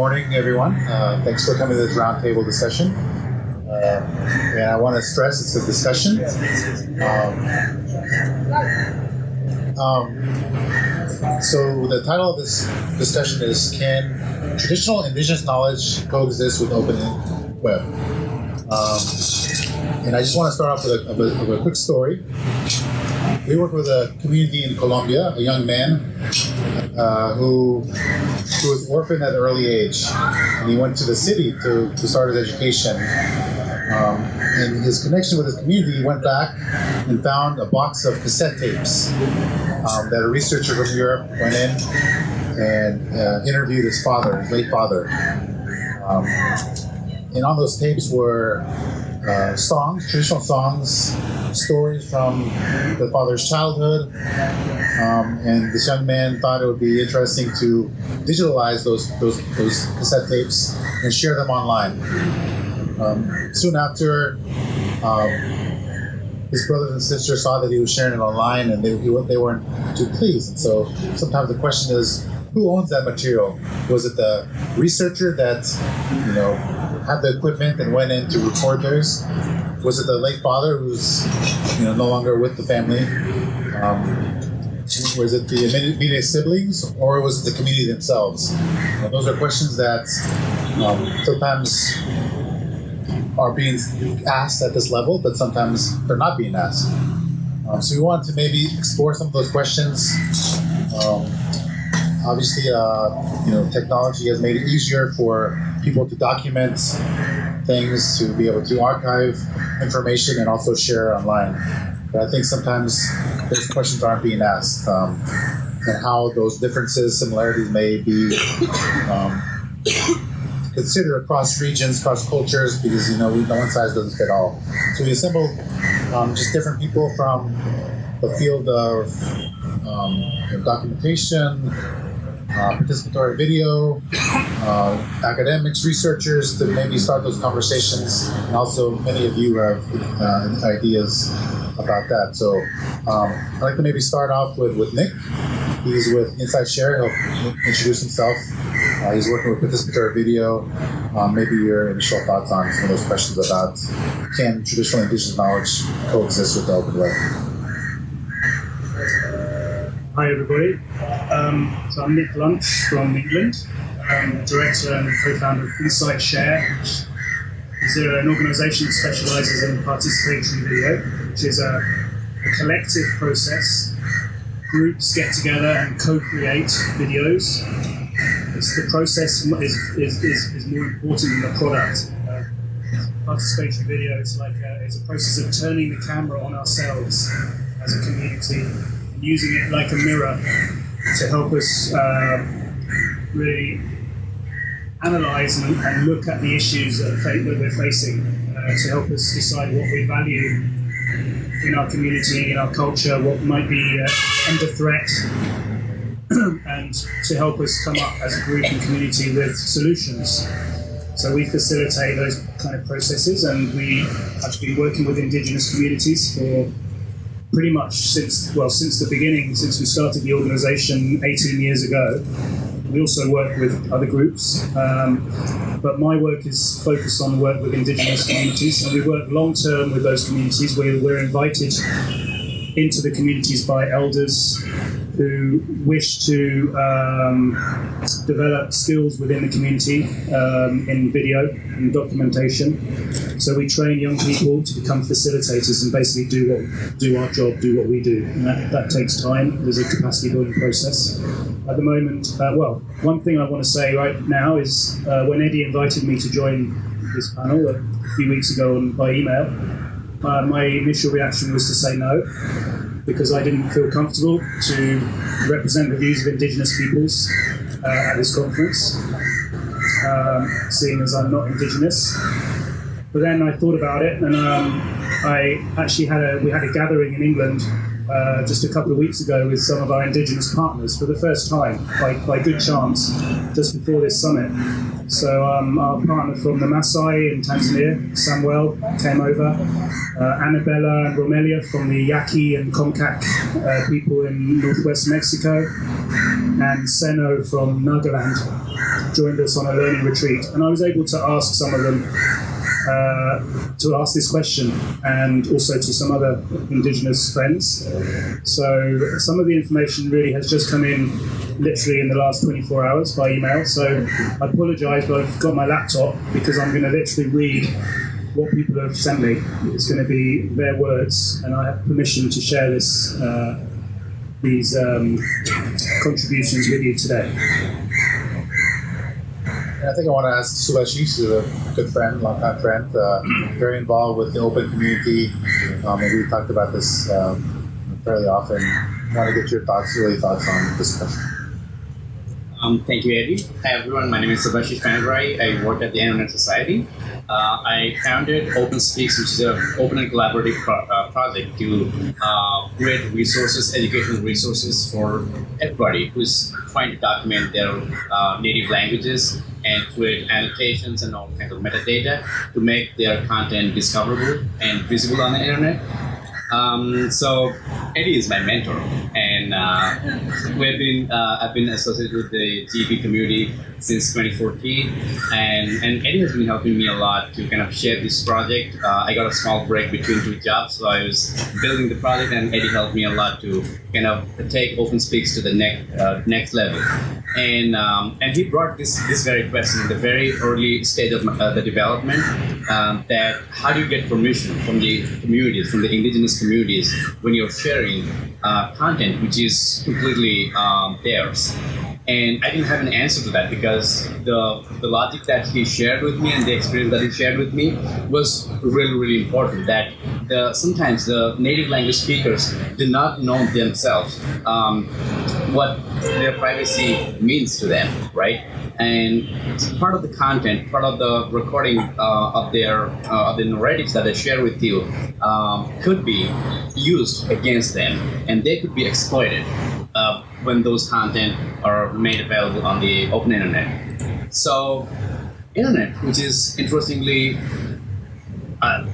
morning, everyone. Uh, thanks for coming to this roundtable discussion. Uh, and I want to stress it's a discussion. Um, um, so the title of this discussion is Can Traditional Indigenous Knowledge Coexist with Open Web? Um, and I just want to start off with a, a, quick story. We work with a community in Colombia, a young man uh, who who was orphaned at an early age, and he went to the city to, to start his education. Um, and his connection with his community, he went back and found a box of cassette tapes um, that a researcher from Europe went in and uh, interviewed his father, his late father. Um, and on those tapes were uh, songs, traditional songs, stories from the father's childhood. Um, and this young man thought it would be interesting to digitalize those, those, those cassette tapes and share them online. Um, soon after, um, his brothers and sisters saw that he was sharing it online and they, they weren't too pleased. And so sometimes the question is, who owns that material? Was it the researcher that, you know, had the equipment and went in to record theirs? Was it the late father who's you know no longer with the family? Um, was it the immediate siblings or was it the community themselves? Those are questions that um, sometimes are being asked at this level, but sometimes they're not being asked. Um, so we wanted to maybe explore some of those questions. Um, obviously, uh, you know, technology has made it easier for people to document things, to be able to archive information, and also share online. But I think sometimes those questions aren't being asked, um, and how those differences, similarities may be um, considered across regions, across cultures, because you know no one size doesn't fit all. So we assembled um, just different people from the field of um, documentation, uh, participatory video, uh, academics, researchers to maybe start those conversations. And also, many of you have uh, ideas about that. So um, I'd like to maybe start off with, with Nick. He's with Insight Share. He'll introduce himself. Uh, he's working with participatory video. Um, maybe your initial thoughts on some of those questions about can traditional indigenous knowledge coexist with the open web? Hi everybody. Um, so I'm Nick Lunch from England, um, director and co-founder of Insight Share. which Is an organisation that specialises in participatory video, which is a, a, collective process. Groups get together and co-create videos. It's the process is, is, is, is more important than the product. Uh, participatory video is like a, it's a process of turning the camera on ourselves as a community using it like a mirror to help us uh, really analyze and, and, look at the issues that, we're facing uh, to help us decide what we value in our community, in our culture, what might be uh, under threat, and to help us come up as a group and community with solutions. So we facilitate those kind of processes, and we have been working with Indigenous communities for pretty much since well since the beginning, since we started the organisation 18 years ago. We also work with other groups, um, but my work is focused on work with Indigenous communities, and we work long term with those communities. Where we're invited into the communities by elders who wish to um, develop skills within the community um, in video and documentation. So we train young people to become facilitators and basically do what do our job, do what we do, and that, that takes time. There's a capacity building process. At the moment, uh, well, one thing I want to say right now is uh, when Eddie invited me to join this panel a few weeks ago on, by email, uh, my initial reaction was to say no because I didn't feel comfortable to represent the views of Indigenous peoples uh, at this conference, um, seeing as I'm not Indigenous. But then I thought about it, and um, I actually had a we had a gathering in England uh, just a couple of weeks ago with some of our Indigenous partners for the first time, by, by good chance, just before this summit. So um, our partner from the Maasai in Tanzania, Samuel, came over. Uh, Annabella and Romelia from the Yaqui and Comcaac uh, people in northwest Mexico. and Seno from Nagaland joined us on a learning retreat, and I was able to ask some of them uh, to ask this question and also to some other Indigenous friends. So some of the information really has just come in literally in the last 24 hours by email. So I apologise, but I've got my laptop because I'm going to literally read what people have sent me. It's going to be their words, and I have permission to share this. Uh, these um, contributions with you today. I think I want to ask Subhashish, who's a good friend, longtime friend, uh, very involved with the open community. Um, and we've talked about this um, fairly often. I want to get your thoughts, really thoughts on this question. Um, thank you, Eddie. Hi, everyone. My name is Subhashish Panigrahi. I work at the Internet Society. Uh, I founded OpenSpeaks, which is an open and collaborative pro- uh, project to uh, create resources, educational resources for everybody who's trying to document their uh, native languages and create annotations and all kinds of metadata to make their content discoverable and visible on the internet. Um, so Eddie is my mentor, and uh, we've been uh, I've been associated with the GV community since 2014, and and Eddie has been helping me a lot to kind of share this project. Uh, I got a small break between two jobs, so I was building the project, and Eddie helped me a lot to kind of take OpenSpeaks to the next uh, next level. And um, and he brought this this very question in the very early stage of uh, the development um, that how do you get permission from the communities, from the indigenous communities when you're sharing uh, content which is completely um, theirs. And I didn't have an answer to that because the, the logic that he shared with me and the experience that he shared with me was really, really important. That the, sometimes the native language speakers do not know themselves um, what their privacy means to them, right? And part of the content, part of the recording uh, of their uh, of the narratives that they share with you um, could be used against them, and they could be exploited uh, when those content are made available on the open internet. So, internet, which is interestingly, uh,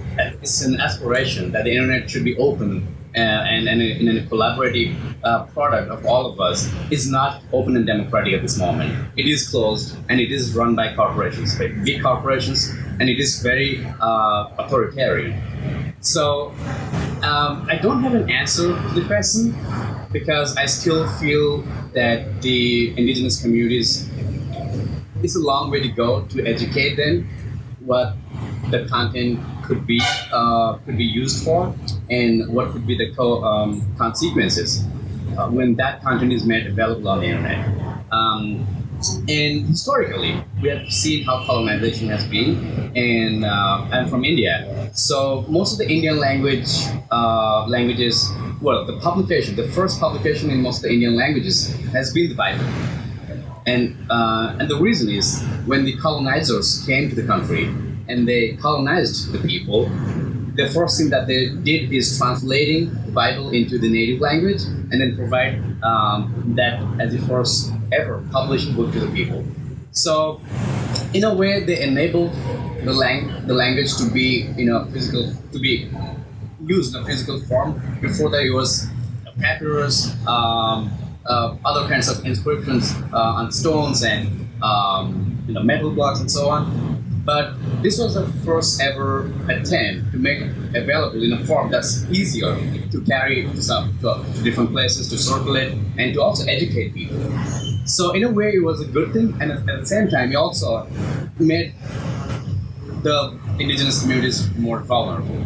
it's an aspiration that the internet should be open uh, and, and in a collaborative uh, product of all of us is not open and democratic at this moment. It is closed and it is run by corporations, by big corporations, and it is very uh, authoritarian. So um, I don't have an answer to the question because I still feel that the indigenous communities it's a long way to go to educate them what the content could be uh, could be used for and what could be the co- um, consequences uh, when that content is made available on the internet. Um, and historically, we have seen how colonization has been, and uh, I'm from India. So most of the Indian language uh, languages, well, the publication, the first publication in most of the Indian languages has been the Bible. And, uh, and the reason is when the colonizers came to the country and they colonized the people, the first thing that they did is translating the Bible into the native language and then provide um, that as the first ever published book to the people. So, in a way, they enabled the, lang- the language to be in a physical, to be used in a physical form. Before it was papyrus, um, uh, other kinds of inscriptions uh, on stones and um, you know, metal blocks and so on. But this was the first ever attempt to make available in a form that's easier to carry to, some, to, to different places, to circulate, and to also educate people. So in a way, it was a good thing, and at the same time, it also made the indigenous communities more vulnerable.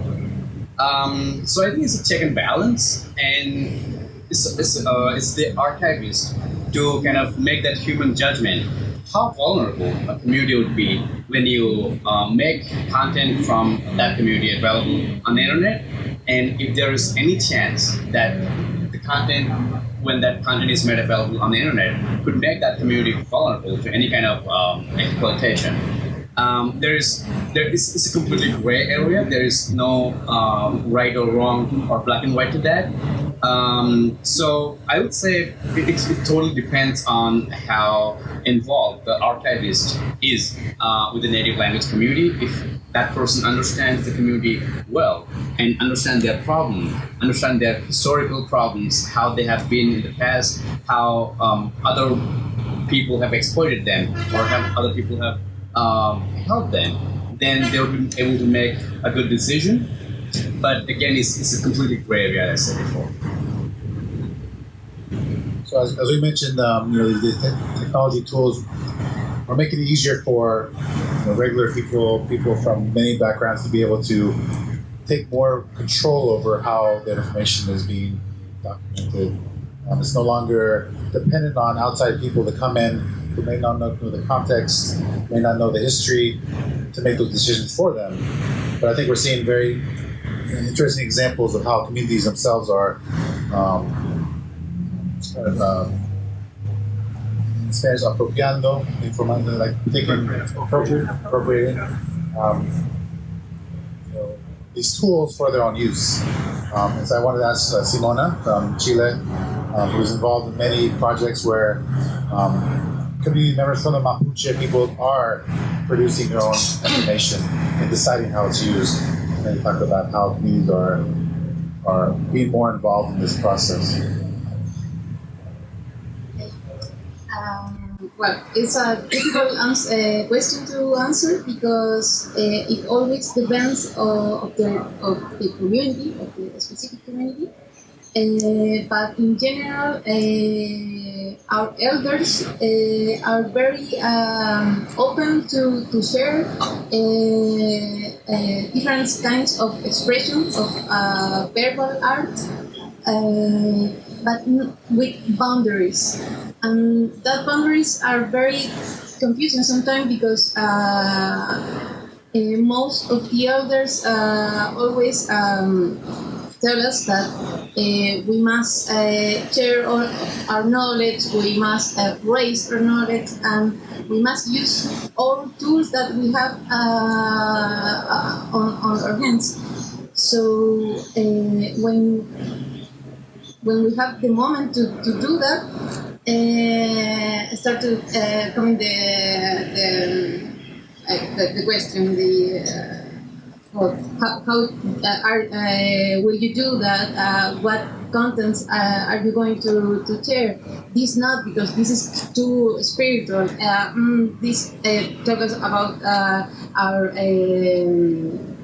Um, so I think it's a check and balance, and it's, it's, uh, it's the archivist to kind of make that human judgment how vulnerable a community would be when you uh, make content from that community available on the internet, and if there is any chance that the content, when that content is made available on the internet, could make that community vulnerable to any kind of um, exploitation. Um, there is there is it's a completely gray area. There is no um, right or wrong or black and white to that. Um, so I would say it, it, totally depends on how involved the archivist is uh, with the native language community. If that person understands the community well and understand their problem, understand their historical problems, how they have been in the past, how um, other people have exploited them or have other people have um, helped them, then they'll be able to make a good decision. But again, it's, it's a completely gray area, as I said before. So as, as we mentioned, um, you know, the, the technology tools are making it easier for you know, regular people, people from many backgrounds, to be able to take more control over how their information is being documented. Um, it's no longer dependent on outside people to come in who may not know the context, may not know the history, to make those decisions for them. But I think we're seeing very interesting examples of how communities themselves are um, kind of uh, in Spanish apropiando, informando, like taking appropriate, appropriating um, you know, these tools for their own use. Um, and so I wanted to ask uh, Simona from Chile, um, who's involved in many projects where um, community members from the Mapuche people are producing their own information and deciding how it's used. And you talked about how communities are are being more involved in this process. Um, well, it's a difficult ans- uh, question to answer because uh, it always depends of, of the of the community, of the specific community. Uh, but in general, uh, our elders uh, are very um, open to, to share uh, different kinds of expression of uh, verbal art, but with boundaries. And that boundaries are very confusing sometimes because uh, most of the elders uh, always um, tell us that uh, we must uh, share our, our knowledge, we must uh, raise our knowledge, and we must use all tools that we have uh, on, on our hands. So uh, when when we have the moment to, to do that, uh, start to uh, coming the the, uh, the, the question the well, how, how uh, are, uh, will you do that? Uh, what contents uh, are you going to, to share? This not because this is too spiritual. Uh, mm, this uh, talks about our um,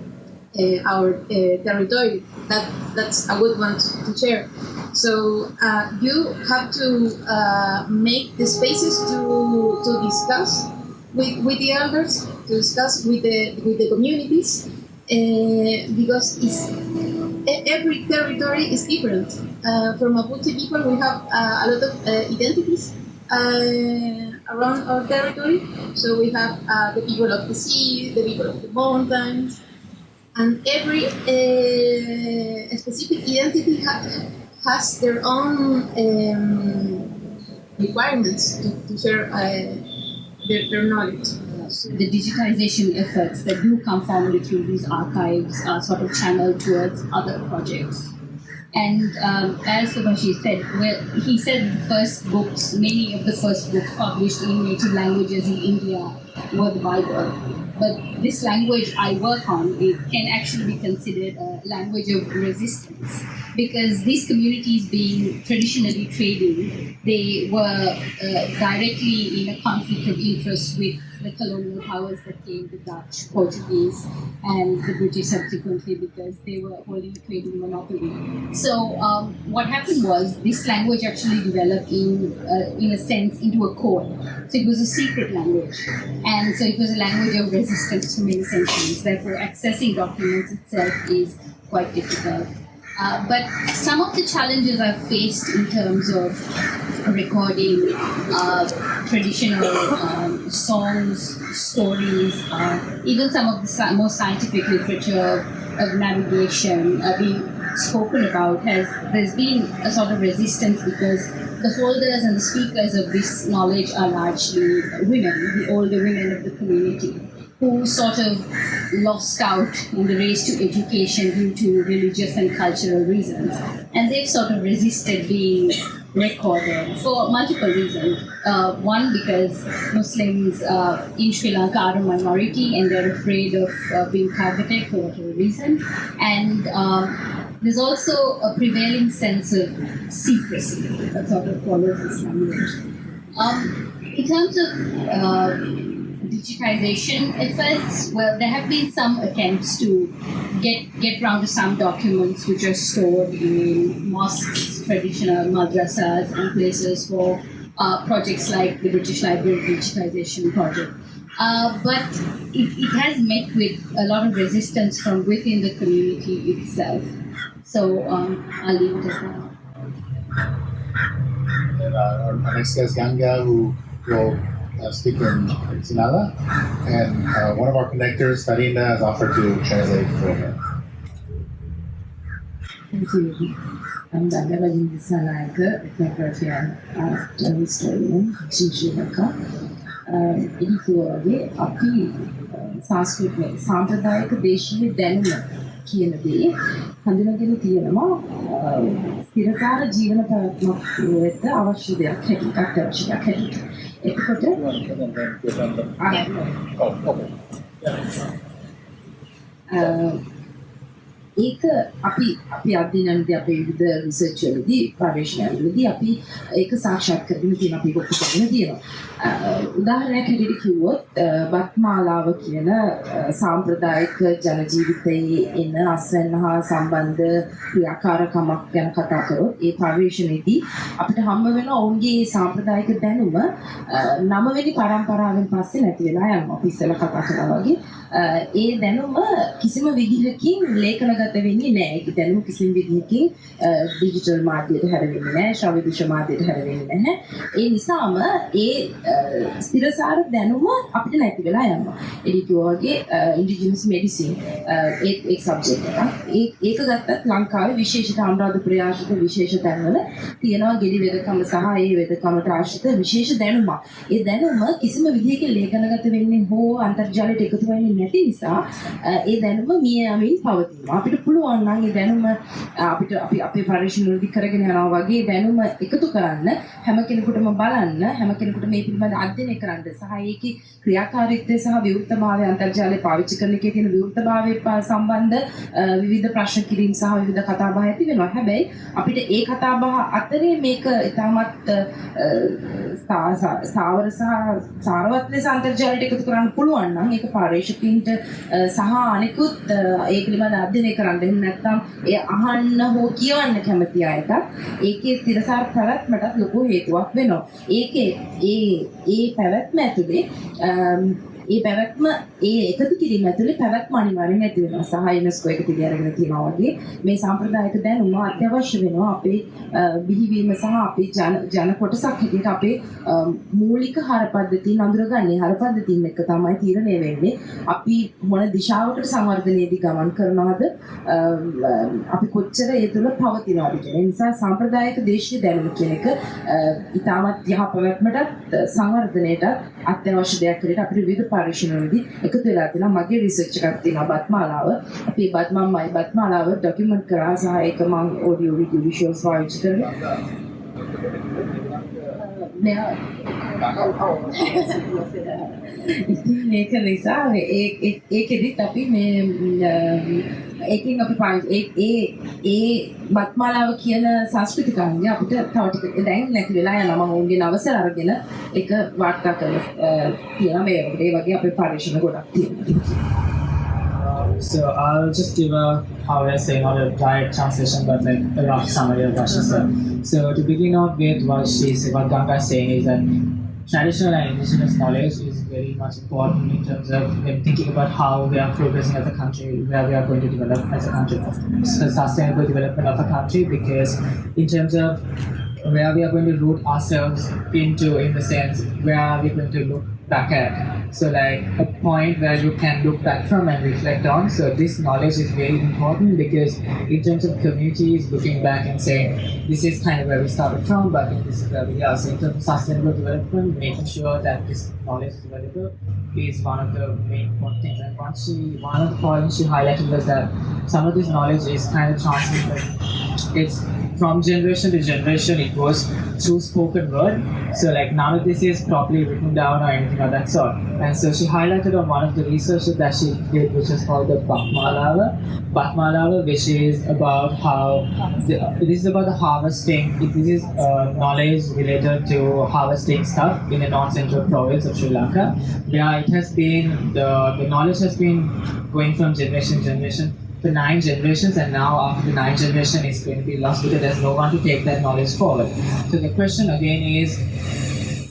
our territory. That that's a good one to, to share. So you have to make the spaces to, to discuss with, with the elders, to discuss with the with the communities, uh, because it's, every territory is different. Uh, for Mapuche people, we have uh, a lot of uh, identities uh, around our territory. So we have uh, the people of the sea, the people of the mountains, and every specific identity ha- has their own um, requirements to, to share their, their knowledge. The digitization efforts that do come forward through these archives are sort of channeled towards other projects. And um, as Subhashi said, well, he said the first books, many of the first books published in native languages in India were the Bible. But this language I work on, it can actually be considered a language of resistance because these communities being traditionally trading, they were uh, directly in a conflict of interest with the colonial powers that came, the Dutch, Portuguese, and the British subsequently because they were holding a trading monopoly. So um, what happened was this language actually developed in, uh, in a sense, into a code. So it was a secret language, and so it was a language of resistance for many centuries. Therefore, accessing documents itself is quite difficult. Uh, but some of the challenges I've faced in terms of recording uh, traditional um, songs, stories, uh, even some of the more scientific literature of navigation uh, being spoken about has there's been a sort of resistance because the holders and the speakers of this knowledge are largely women, the older women of the community. Who sort of lost out in the race to education due to religious and cultural reasons. And they've sort of resisted being recorded for multiple reasons. Uh, one, because Muslims uh, in Sri Lanka are a minority and they're afraid of uh, being targeted for whatever reason. And um, there's also a prevailing sense of secrecy that sort of follows Islam. Um, in terms of uh, digitization efforts, well, there have been some attempts to get get round to some documents which are stored in mosques, traditional madrasas, and places for uh, projects like the British Library Digitization Project. Uh, but it, it has met with a lot of resistance from within the community itself. So um, I'll leave it at that. Our next guest, Ganga, who will uh, speaker Sinhala, and uh, one of our connectors, Tarina, has offered to translate for her. Thank you. Amdan da vagyunk a szállájkő, megfelelően a Misztérium, Sincsőnöka. ඉන්කෝගේ අපි සංස්කෘතිය සාම්ප්‍රදායික දේශීය දැනුම කියන දේ හඳුනගෙන තියෙනවා ස්ථිරකාර ජීවන පැවැත්මක් වෙත අවශ්‍ය දෙයක් හැටියට අවශ්‍ය Oh, okay. Uh, ඒක අපි අපි අධ්‍යයනයේදී අපේ විවිධ රිසර්ච් වලදී පරීක්ෂණවලදී අපි ඒක සාක්ෂාත් කරගෙන තියෙන අපි ඔක්කොම කරගෙන තියෙනවා. උදාහරණයක් හැටියට කිව්වොත් බත්මාලාව කියන සාම්ප්‍රදායික ජන ජීවිතයේ එන අස්වැන්න හා සම්බන්ධ ක්‍රියාකාරකමක් ගැන කතා කරොත් ඒ පරීක්ෂණයේදී අපිට හම්බ වෙන ඔවුන්ගේ සාම්ප්‍රදායික දැනුම නවවෙනි පරම්පරාවෙන් පස්සේ නැති වෙලා යනවා. අපි ඉස්සෙල්ලා කතා කරා වගේ ඒ දැනුම කිසිම විදිහකින් ලේඛනගත වෙන්නේ නැහැ. ඒක දැනුම කිසිම විදිහකින් ඩිජිටල් මාධ්‍යයට හැරෙන්නේ නැහැ. ශ්‍රව්‍ය දෘශ්‍ය මාධ්‍යයට හැරෙන්නේ නැහැ. ඒ නිසාම ඒ ස්ථිරසාර දැනුම අපිට නැති වෙලා යනවා. එඩි වගේ ඉන්ඩිජිනස් මෙඩිසින් ඒ ඒ සබ්ජෙක්ට් එක. ඒක ගත්තත් ලංකාවේ විශේෂිත අනුරාධපුර ආශ්‍රිත විශේෂ තැන්වල තියෙනවා ගෙඩි වෙදකම සහ ඒ වෙදකමට ආශ්‍රිත විශේෂ දැනුමක්. ඒ දැනුම කිසිම විදිහකින් ලේඛනගත වෙන්නේ හෝ අන්තර්ජාලයට එකතු වෙන්නේ නැති නිසා ඒ දැනුම මිය යමින් පවතිනවා. අපිට පුළුවන් නම් ඒ දැනුම අපිට අපි අපේ පරිශ්‍රණ වලදී කරගෙන යනවා වගේ දැනුම එකතු කරන්න හැම කෙනෙකුටම බලන්න හැම කෙනෙකුට මේ පිළිබඳ අධ්‍යයනය කරන්න සහ ඒකේ ක්‍රියාකාරීත්වය සහ විවෘතභාවය අන්තර්ජාලය පාවිච්චි කරන එකේ තියෙන විවෘතභාවය සම්බන්ධ විවිධ ප්‍රශ්න කිරීම සහ විවිධ කතාබහ ඇති වෙනවා. හැබැයි අපිට ඒ කතාබහ අතරේ මේක ඉතාමත් ස්ථාවර සහ සාරවත් ලෙස අන්තර්ජාලයට එකතු කරන්න පුළුවන් නම් ඒක පර්යේෂකයින්ට සහ අනිකුත් ඒ පිළිබඳ අධ්‍යයනය කරන්න එහෙම නැත්නම් ඒ අහන්න හෝ කියවන්න කැමති අයට ඒකේ ස්ථිරසාර පැවැත්මටත් ලොකු හේතුවක් වෙනවා. ඒකේ ඒ ඒ පැවැත්ම ඇතුලේ ඒ පැවැත්ම ඒ එකතු කිරීම ඇතුලේ පැවැත්ම අනිවාර්යෙන් ඇති වෙනවා. සහ යුනෙස්කෝ එක පිළි අරගෙන තියෙනවා වගේ මේ සාම්ප්‍රදායික දැනුම අත්‍යවශ්‍ය වෙනවා අපේ බිහිවීම සහ අපේ ජන ජන කොටසක් හැටියට අපේ මූලික හරපද්ධතීන් අඳුරගන්නේ හරපද්ධතීන් එක තමයි තීරණය වෙන්නේ. අපි මොන දිශාවකට සංවර්ධනයේදී ගමන් කරනවද අපි කොච්චර ඒ තුළ පවතිනවද කියන නිසා සාම්ප්‍රදායික දේශීය දැනුම කියන එක ඉතාමත් යහ පැවැත්මටත් සංවර්ධනයට අත්‍යවශ්‍ය දෙයක් විදිහට අපිට විවිධ පරීක්ෂණවලදී එකතු වෙලා තියෙනවා මගේ රිසර්ච් එකක් තියෙනවා බත්මාලාව. අපි බත්මම්මයි. බත්මාලාව ඩොකියුමන්ට් කරා සහ ඒක මම ඔඩියෝ වීඩියෝ විෂුවල්ස් පාවිච්චි කරලා මෙයා ඒක නිසා ඒකෙදිත් අපි මේ ඒකින් අපි පාවිච්චි ඒ ඒ බත්මාලාව කියන සංස්කෘතිකාංගය අපිට තව ටික දැන් නැති වෙලා යනවා. මම උන්ගේ අවසර අරගෙන ඒක වාර්තා කරලා තියෙනවා. මේ ඒ වගේ අපේ පරිශ්‍රණ ගොඩක් තියෙනවා. So I'll just give a how I say not a direct translation but like a rough summary of what she said. So to begin off with what she's what Ganga is saying is that traditional and indigenous knowledge is very much important in terms of when thinking about how we are progressing as a country, where we are going to develop as a country, so sustainable development of a country because in terms of where we are going to root ourselves into in the sense where are we going to look back at. So like a point where you can look back from and reflect on. So this knowledge is very important because in terms of communities looking back and saying this is kind of where we started from, but this is where we are. So in terms of sustainable development, making sure that this knowledge is available is one of the main important things. And once she one of the points she highlighted was that some of this knowledge is kind of transmitted. It's from generation to generation it goes through spoken word. So like none of this is properly written down or anything of that sort. And so she highlighted on one of the researches that she did which is called the Bakmalava Bakmalava which is about how the, this is about the harvesting this is uh, knowledge related to harvesting stuff in the north central province of Sri Lanka. Where it has been the, the knowledge has been going from generation to generation for nine generations and now after the nine generation it's going to be lost because there's no one to take that knowledge forward. So the question again is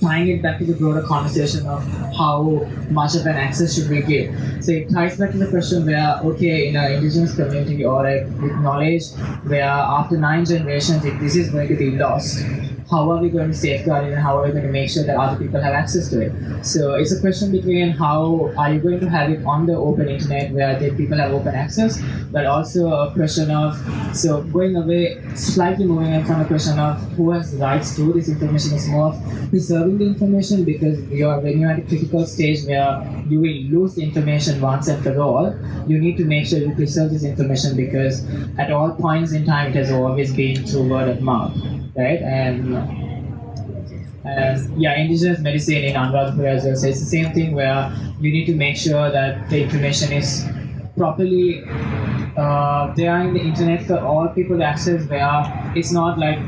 tying it back to the broader conversation of how much of an access should we give. So it ties back to the question where, okay, in an indigenous community or like with knowledge, where after nine generations, if this is going to be lost, how are we going to safeguard it and how are we going to make sure that other people have access to it? So it's a question between how are you going to have it on the open internet where the people have open access, but also a question of so going away, slightly moving in from a question of who has rights to this information is more of preserving the information because you are when you're at a critical stage where you will lose the information once and for all, you need to make sure you preserve this information because at all points in time it has always been through word of mouth right? And and yeah, indigenous medicine in Anuradhapura as well. It's the same thing where you need to make sure that the information is properly uh, there in the internet for all people to access where it's not like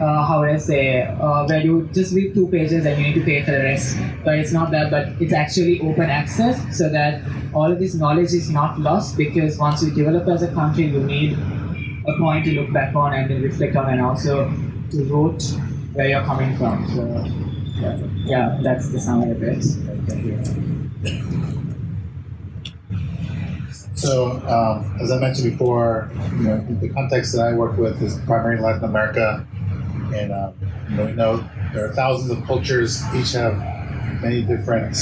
uh, how would I say uh, where you just read two pages and you need to pay for the rest but it's not that but it's actually open access so that all of this knowledge is not lost because once you develop as a country you need a point to look back on and reflect on and also to root where you're coming from. So yeah, yeah that's the summary of it. So, um, as I mentioned before, you know, the context that I work with is primarily Latin America, and um, you know, we know there are thousands of cultures, each have many different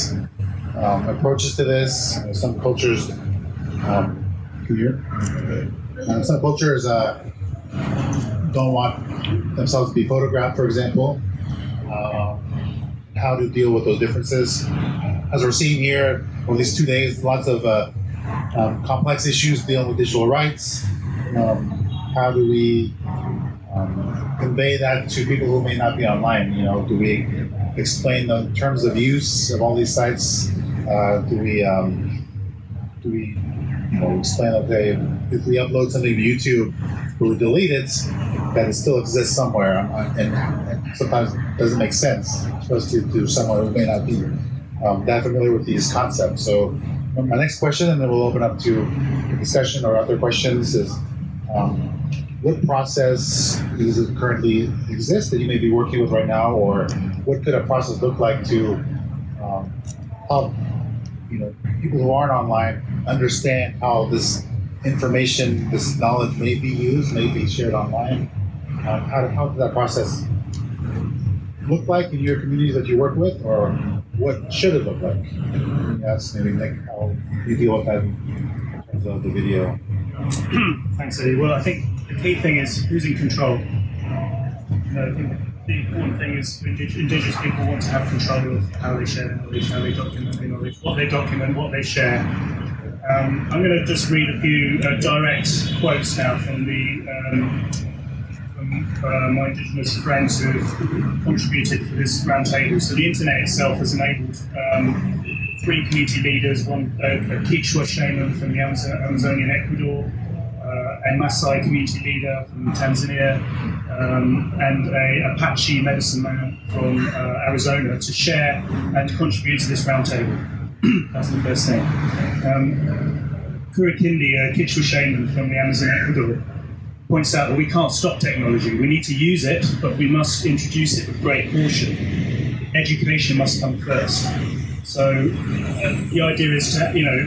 um, approaches to this. You know, some cultures, um, uh, some cultures uh, don't want themselves to be photographed, for example. Uh, how to deal with those differences. As we're seeing here over these two days, lots of uh, um, complex issues dealing with digital rights. Um, how do we um, convey that to people who may not be online? You know, do we explain the terms of use of all these sites? Uh, do we um, do we you know explain okay if we upload something to YouTube, but we delete it, that it still exists somewhere, and, and sometimes doesn't make sense, especially to someone who may not be um, that familiar with these concepts. So my next question, and then we'll open up to discussion or other questions, is um, what process it currently exist that you may be working with right now, or what could a process look like to um, help you know people who aren't online understand how this information, this knowledge may be used, may be shared online? Um, how, how does that process look like in your communities that you work with, or what should it look like? Yes, maybe Nick, how you deal with that in terms of the video. Thanks, Eddie. Well, I think the key thing is who's in control. You know, I think the important thing is Indigenous people want to have control of how they share their knowledge, how they document their knowledge, what they document, what they share. Um, I'm going to just read a few uh, direct quotes now from the um, uh, my Indigenous friends who have contributed for this roundtable. So the internet itself has enabled um, three community leaders, one a, a Quechua shaman from the Amazon, Amazonian Ecuador, uh, a Maasai community leader from Tanzania, um, and a Apache medicine man from uh, Arizona to share and contribute to this roundtable. That's the first thing. Um, Kurikindi, a Quechua shaman from the Amazon Ecuador, points out that we can't stop technology. We need to use it, but we must introduce it with great caution. Education must come first. So uh, the idea is to, you know,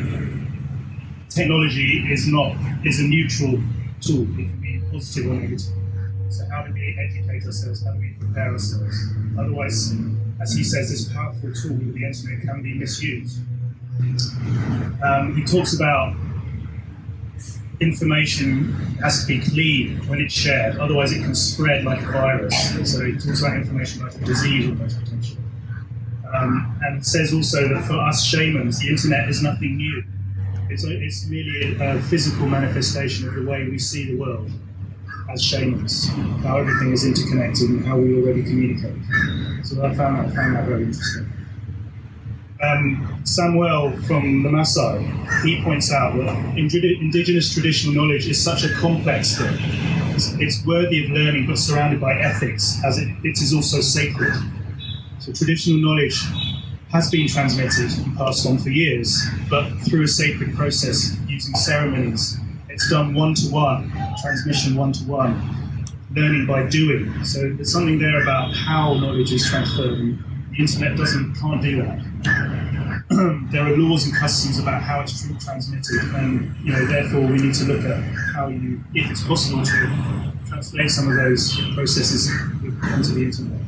technology is not is a neutral tool. It can be positive or negative. So how do we educate ourselves? How do we prepare ourselves? Otherwise, as he says, this powerful tool the internet can be misused. Um, he talks about information has to be clean when it's shared, otherwise it can spread like a virus. So he talks about information like a disease almost potentially. Um, and says also that for us shamans, the internet is nothing new. It's, it's merely a, a physical manifestation of the way we see the world as shamans, how everything is interconnected and how we already communicate. So I found that, found that very interesting. Um, Samuel from the Maasai, he points out that indi- indigenous traditional knowledge is such a complex thing. It's, it's worthy of learning, but surrounded by ethics, as it, it is also sacred. So traditional knowledge has been transmitted and passed on for years, but through a sacred process using ceremonies. It's done one to one, transmission one to one, learning by doing. So there's something there about how knowledge is transferred. The internet doesn't can't do that. there are laws and customs about how it's transmitted, and you know therefore we need to look at how you, if it's possible, to translate some of those processes onto the internet.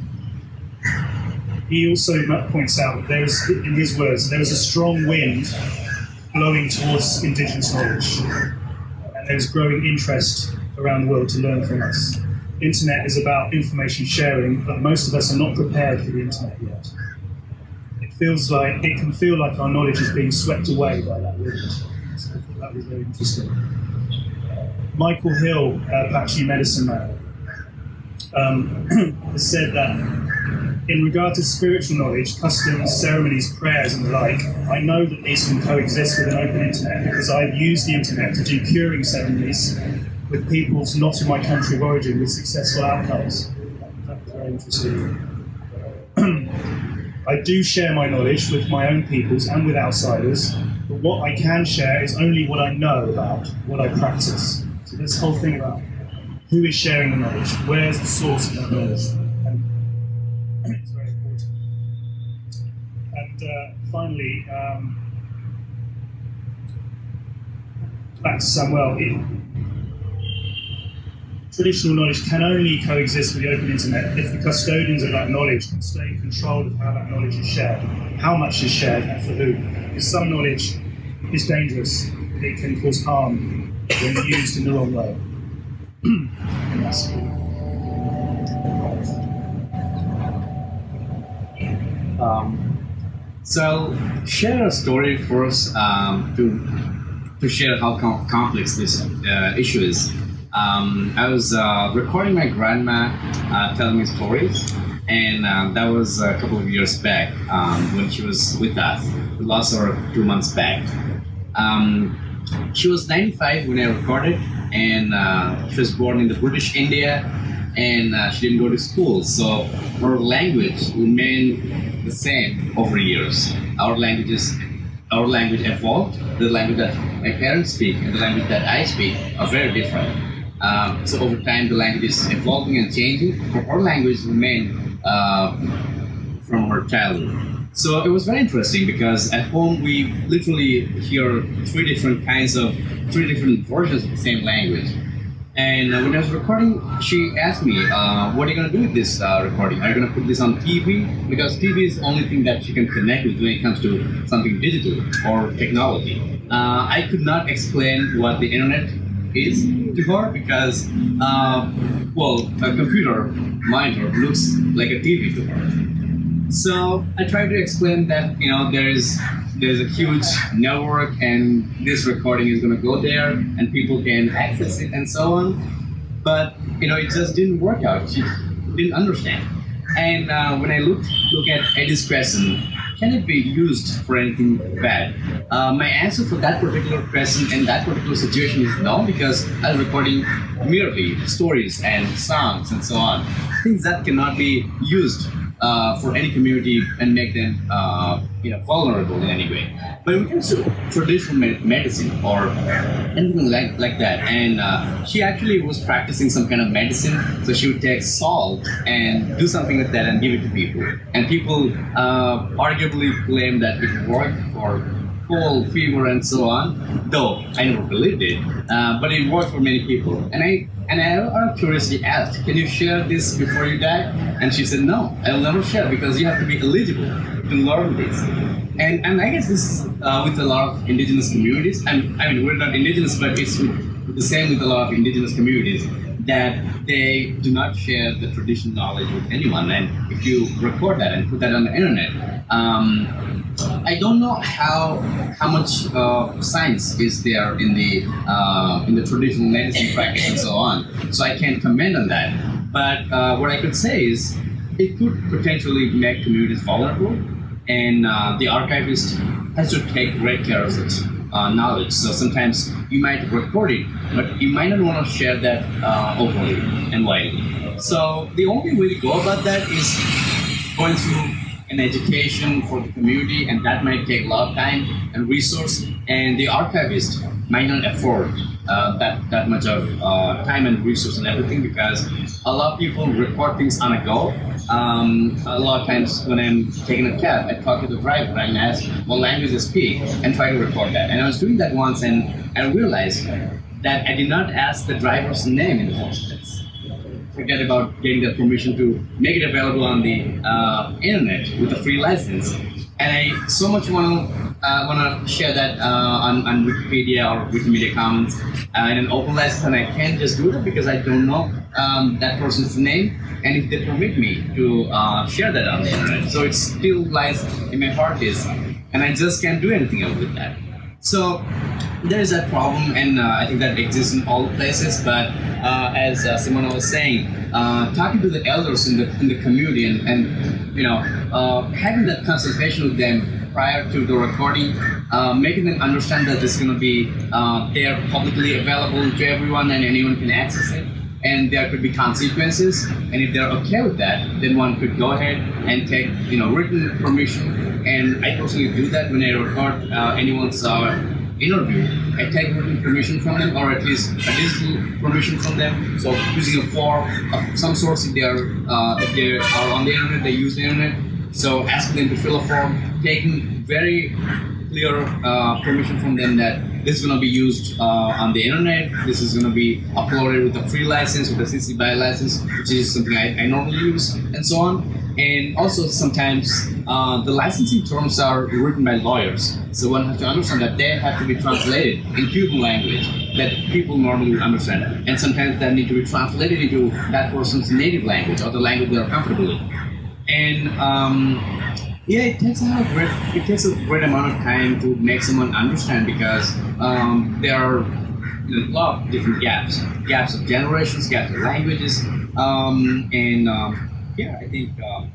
He also points out that there is, in his words, there is a strong wind blowing towards indigenous knowledge, and there is growing interest around the world to learn from us. Internet is about information sharing, but most of us are not prepared for the internet yet. It feels like it can feel like our knowledge is being swept away by that wind. So that was very interesting. Michael Hill, uh, Apache medicine man, um, has said that in regard to spiritual knowledge, customs, ceremonies, prayers, and the like, I know that these can coexist with an open internet because I've used the internet to do curing ceremonies with peoples not in my country of origin with successful outcomes. That's very interesting. I do share my knowledge with my own peoples and with outsiders, but what I can share is only what I know about, what I practice. So this whole thing about who is sharing the knowledge, where's the source of that knowledge, and it's very important. And uh, finally, um, back to Samuel. Traditional knowledge can only coexist with the open internet if the custodians of that knowledge can stay in control of how that knowledge is shared, how much is shared, and for who. Because some knowledge is dangerous, it can cause harm when used in the wrong way. And that's- Um, so share a story for us um, to to share how com- complex this uh, issue is. Um, I was uh, recording my grandma uh, telling me stories, and uh, that was a couple of years back um, when she was with us. We lost her two months back. Um, she was 95 when I recorded, and uh, she was born in the British India, and uh, she didn't go to school, so her language remained the same over years. Our languages, our language evolved. The language that my parents speak and the language that I speak are very different. Um, so over time, the language is evolving and changing, but our language remained uh, from her childhood. So it was very interesting because at home we literally hear three different kinds of, three different versions of the same language. And uh, when I was recording, she asked me, uh, "What are you gonna do with this uh, recording? Are you gonna put this on TV? Because TV is the only thing that she can connect with when it comes to something digital or technology." Uh, I could not explain what the internet is to her because, uh, well, a computer monitor looks like a TV to her. So I tried to explain that you know there is there's a huge network and this recording is going to go there and people can access it and so on. But you know it just didn't work out. She didn't understand. And uh, when I look look at Eddie's question, can it be used for anything bad? Uh, my answer for that particular question and that particular situation is no, because I'm recording merely stories and songs and so on, things that cannot be used uh, for any community and make them uh, you know vulnerable in any way. But when it comes to traditional me- medicine or anything like, like that, and uh, she actually was practicing some kind of medicine, so she would take salt and do something with that and give it to people. And people uh, arguably claim that it worked for cold, fever, and so on. Though I never believed it, uh, but it worked for many people. And I and I curiosity asked, "Can you share this before you die?" And she said, "No, I will never share because you have to be eligible to learn this." And and I guess this is uh, with a lot of indigenous communities. And I mean, we're not indigenous, but it's the same with a lot of indigenous communities that they do not share the traditional knowledge with anyone. And if you record that and put that on the internet, um, I don't know how how much uh, science is there in the uh, in the traditional medicine practice and so on. So I can't comment on that. But uh, what I could say is it could potentially make communities vulnerable, and uh, the archivist has to take great care of it. Uh, knowledge. So sometimes you might record it, but you might not want to share that uh, openly and widely. So the only way to go about that is going through an education for the community, and that might take a lot of time and resource. And the archivist might not afford uh, that that much of uh, time and resource and everything because a lot of people record things on a go. Um, a lot of times when I'm taking a cab, I talk to the driver and ask what language they speak and try to record that. And I was doing that once, and I realized that I did not ask the driver's name in the first place forget about getting the permission to make it available on the uh, internet with a free license. And I so much want to uh, want to share that uh, on, on Wikipedia or Wikimedia Commons uh, in an open license, and I can't just do that because I don't know um, that person's name and if they permit me to uh, share that on the internet. So it still lies in my heart is, and I just can't do anything else with that. So there is that problem, and uh, I think that exists in all places. But uh, as uh, Simona was saying, uh, talking to the elders in the in the community, and, and you know, having that consultation with them prior to the recording, uh, making them understand that it's going to be there publicly available to everyone, and anyone can access it. And there could be consequences, and if they're okay with that, then one could go ahead and take, you know, written permission. And I personally do that when I record anyone's interview, I take written permission from them, or at least a digital permission from them. So using a form of some sort, if they are uh, if they are on the internet, they use the internet. So asking them to fill a form, taking very clear uh, permission from them that this is going to be used uh, on the internet. This is going to be uploaded with a free license, with a CC BY license, which is something I, I normally use, and so on. And also sometimes uh, the licensing terms are written by lawyers. So one has to understand that they have to be translated in Cuban language that people normally understand. And sometimes that need to be translated into that person's native language or the language they're comfortable with. And um, yeah, it takes a great, it takes a great amount of time to make someone understand because um, there are a lot of different gaps, gaps of generations, gaps of languages, um, and um, yeah, I think um,